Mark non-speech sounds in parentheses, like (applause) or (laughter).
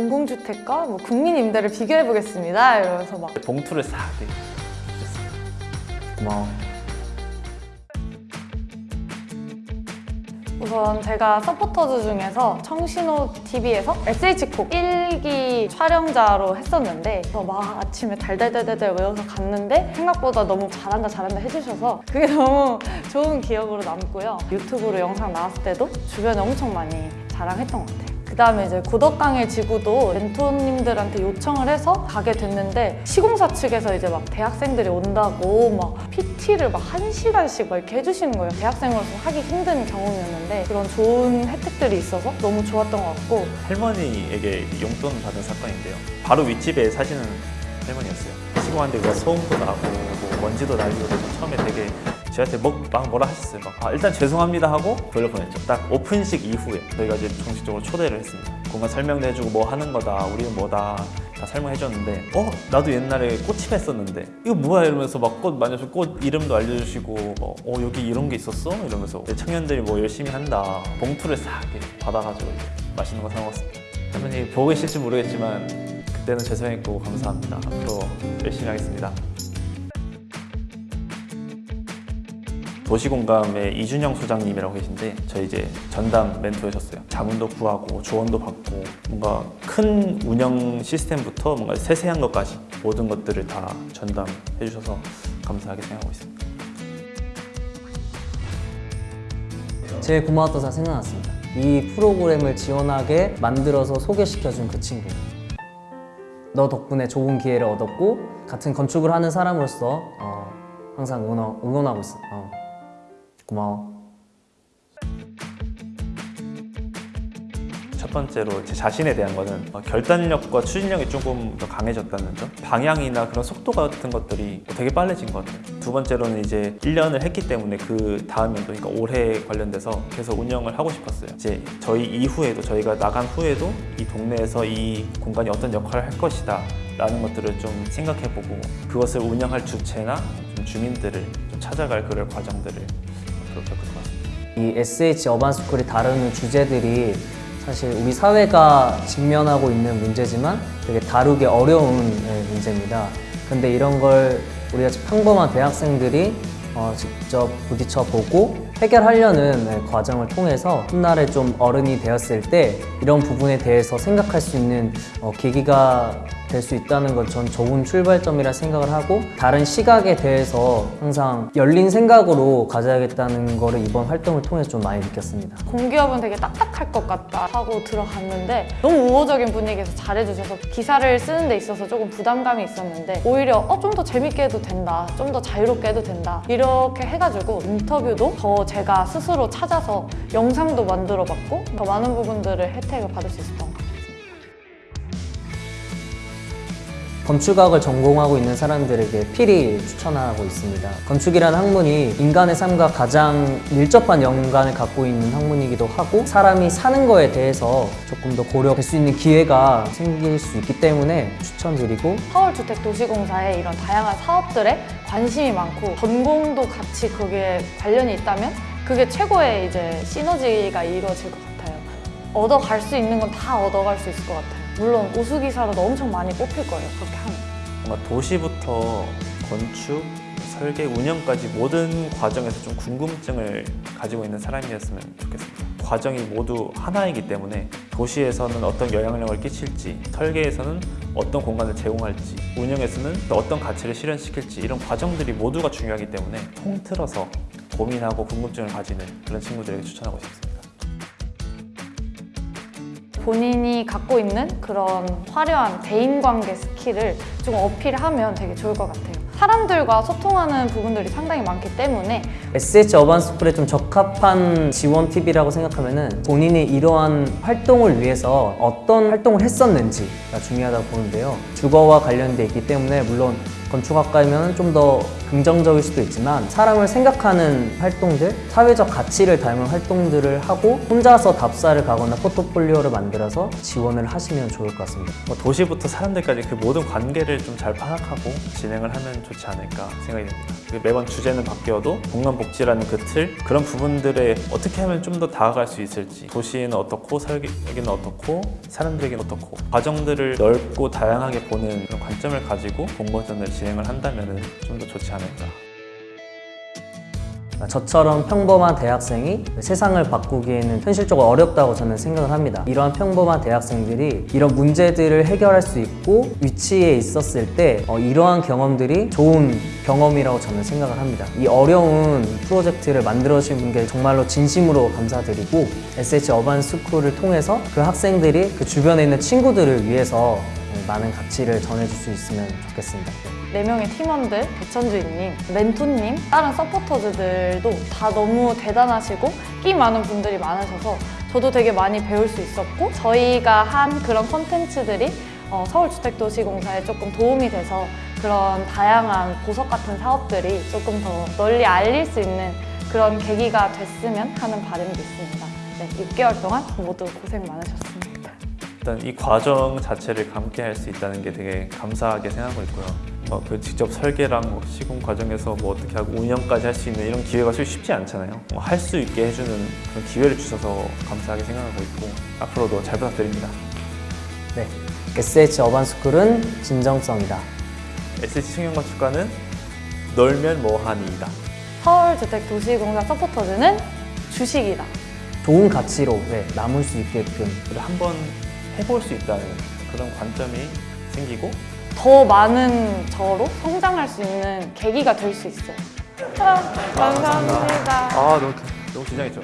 공공주택과 뭐 국민임대를 비교해 보겠습니다. 이러면서 막 봉투를 싹 주셨어요. 고마워. 우선 제가 서포터즈 중에서 청신호 TV에서 SH콕 1기 촬영자로 했었는데 막 아침에 달달달달달 외워서 갔는데 생각보다 너무 잘한다 잘한다 해주셔서 그게 (laughs) 너무 좋은 기억으로 남고요. 유튜브로 영상 나왔을 때도 주변에 엄청 많이 자랑했던 것 같아요. 그 다음에 이제 고덕강의 지구도 멘토님들한테 요청을 해서 가게 됐는데 시공사 측에서 이제 막 대학생들이 온다고 막 PT를 막 한 시간씩 막 이렇게 해주시는 거예요. 대학생으로서 하기 힘든 경험이었는데 그런 좋은 혜택들이 있어서 너무 좋았던 것 같고 할머니에게 용돈 받은 사건인데요. 바로 윗집에 사시는 할머니였어요. 시공하는데 우리가 소음도 나고 뭐 먼지도 날리고 처음에 되게 저한테 뭐, 막 뭐라 하셨어요. 막, 아, 일단 죄송합니다 하고 돌려보냈죠. 딱 오픈식 이후에 저희가 이제 정식적으로 초대를 했습니다. 공간 설명도 해주고 뭐 하는 거다, 우리는 뭐다 다 설명해줬는데 어? 나도 옛날에 꽃집 했었는데 이거 뭐야 이러면서 막 꽃 만져서 꽃 이름도 알려주시고 뭐, 어 여기 이런 게 있었어? 이러면서 청년들이 뭐 열심히 한다 봉투를 싹 받아가지고 맛있는 거 사 먹었습니다. 할머니 보고 계실지 모르겠지만 그때는 죄송했고 감사합니다. 앞으로 열심히 하겠습니다. 도시공감의 이준영 소장님이라고 계신데 저희 이제 전담 멘토해줬어요. 자문도 구하고 조언도 받고 뭔가 큰 운영 시스템부터 뭔가 세세한 것까지 모든 것들을 다 전담해 주셔서 감사하게 생각하고 있습니다. 제일 고마웠던 사람 생각났습니다. 이 프로그램을 지원하게 만들어서 소개시켜준 그 친구. 너 덕분에 좋은 기회를 얻었고 같은 건축을 하는 사람으로서 어, 항상 응원, 응원하고 있어. 어. 고마워. 첫 번째로 제 자신에 대한 거는 어, 결단력과 추진력이 조금 더 강해졌다는 점? 방향이나 그런 속도 같은 것들이 되게 빨라진 것 같아요. 두 번째로는 이제 1년을 했기 때문에 그 다음 연도 그러니까 올해 관련돼서 계속 운영을 하고 싶었어요. 이제 저희 이후에도 저희가 나간 후에도 이 동네에서 이 공간이 어떤 역할을 할 것이다 라는 것들을 좀 생각해보고 그것을 운영할 주체나 좀 주민들을 좀 찾아갈 그럴 과정들을 그렇게 겪은 것 같습니다 이 SH 어반스쿨이 다루는 주제들이 사실 우리 사회가 직면하고 있는 문제지만 되게 다루기 어려운 네, 문제입니다. 근데 이런 걸 우리가 평범한 대학생들이 어, 직접 부딪혀 보고 해결하려는 네, 과정을 통해서 훗날에 좀 어른이 되었을 때 이런 부분에 대해서 생각할 수 있는 어, 계기가 될 수 있다는 건전 좋은 출발점이라 생각을 하고 다른 시각에 대해서 항상 열린 생각으로 가져야겠다는 거를 이번 활동을 통해서 좀 많이 느꼈습니다. 공기업은 되게 딱딱할 것 같다 하고 들어갔는데 너무 우호적인 분위기에서 잘해주셔서 기사를 쓰는 데 있어서 조금 부담감이 있었는데 오히려 어, 좀 더 재밌게 해도 된다 좀 더 자유롭게 해도 된다 이렇게 해가지고 인터뷰도 더 제가 스스로 찾아서 영상도 만들어 봤고 더 많은 부분들을 혜택을 받을 수 있었던 것 같아요 건축학을 전공하고 있는 사람들에게 필히 추천하고 있습니다. 건축이라는 학문이 인간의 삶과 가장 밀접한 연관을 갖고 있는 학문이기도 하고 사람이 사는 거에 대해서 조금 더 고려할 수 있는 기회가 생길 수 있기 때문에 추천드리고 서울주택도시공사의 이런 다양한 사업들에 관심이 많고 전공도 같이 거기에 관련이 있다면 그게 최고의 이제 시너지가 이루어질 것 같아요. 얻어갈 수 있는 건 다 얻어갈 수 있을 것 같아요. 물론 우수기사로도 엄청 많이 뽑힐 거예요. 그렇게 하면. 뭔가 도시부터 건축, 설계, 운영까지 모든 과정에서 좀 궁금증을 가지고 있는 사람이었으면 좋겠습니다. 과정이 모두 하나이기 때문에 도시에서는 어떤 영향력을 끼칠지, 설계에서는 어떤 공간을 제공할지, 운영에서는 또 어떤 가치를 실현시킬지 이런 과정들이 모두가 중요하기 때문에 통틀어서 고민하고 궁금증을 가지는 그런 친구들에게 추천하고 싶습니다. 본인이 갖고 있는 그런 화려한 대인관계 스킬을 좀 어필하면 되게 좋을 것 같아요. 사람들과 소통하는 부분들이 상당히 많기 때문에 SH Urban School에 좀 적합한 지원 팁이라고 생각하면 은 본인이 이러한 활동을 위해서 어떤 활동을 했었는지가 중요하다고 보는데요. 주거와 관련돼 있기 때문에 물론 건축학과이면 좀 더 긍정적일 수도 있지만 사람을 생각하는 활동들, 사회적 가치를 닮은 활동들을 하고 혼자서 답사를 가거나 포트폴리오를 만들어서 지원을 하시면 좋을 것 같습니다. 뭐 도시부터 사람들까지 그 모든 관계를 좀 잘 파악하고 진행을 하면 좋지 않을까 생각이 됩니다. 그 매번 주제는 바뀌어도 공간 복지라는 그 틀, 그런 부분들에 어떻게 하면 좀 더 다가갈 수 있을지 도시는 어떻고 설계는 어떻고 사람들에게는 어떻고 과정들을 넓고 다양하게 보는 관점을 가지고 공모전을 진행을 한다면 좀 더 좋지 않을까. 저처럼 평범한 대학생이 세상을 바꾸기에는 현실적으로 어렵다고 저는 생각을 합니다. 이러한 평범한 대학생들이 이런 문제들을 해결할 수 있고 위치에 있었을 때 어, 이러한 경험들이 좋은 경험이라고 저는 생각을 합니다. 이 어려운 프로젝트를 만들어주신 분께 정말로 진심으로 감사드리고 SH 어반 스쿨을 통해서 그 학생들이 그 주변에 있는 친구들을 위해서 많은 가치를 전해줄 수 있으면 좋겠습니다. 네 명의 팀원들, 백천주인님, 멘토님, 다른 서포터즈들도 다 너무 대단하시고 끼 많은 분들이 많으셔서 저도 되게 많이 배울 수 있었고 저희가 한 그런 콘텐츠들이 어, 서울주택도시공사에 조금 도움이 돼서 그런 다양한 보석 같은 사업들이 조금 더 널리 알릴 수 있는 그런 계기가 됐으면 하는 바람이 있습니다. 네, 6개월 동안 모두 고생 많으셨습니다. 일단 이 과정 자체를 함께 할 수 있다는 게 되게 감사하게 생각하고 있고요. 뭐그 직접 설계랑 뭐 시공 과정에서 뭐 어떻게 하고 운영까지 할 수 있는 이런 기회가 쉽지 않잖아요. 뭐 할수 있게 해주는 그런 기회를 주셔서 감사하게 생각하고 있고 앞으로도 잘 부탁드립니다. 네, SH 어반 스쿨은 진정성이다. SH 청년건축과는 놀면 뭐하니이다. 서울주택도시공사 서포터즈는 주식이다. 좋은 가치로 네, 남을 수 있게끔 그리고 한번 해볼 수 있다는 그런 관점이 생기고 더 많은 저로 성장할 수 있는 계기가 될 수 있어요. 아, 감사합니다. 아 너무 너무 긴장했죠.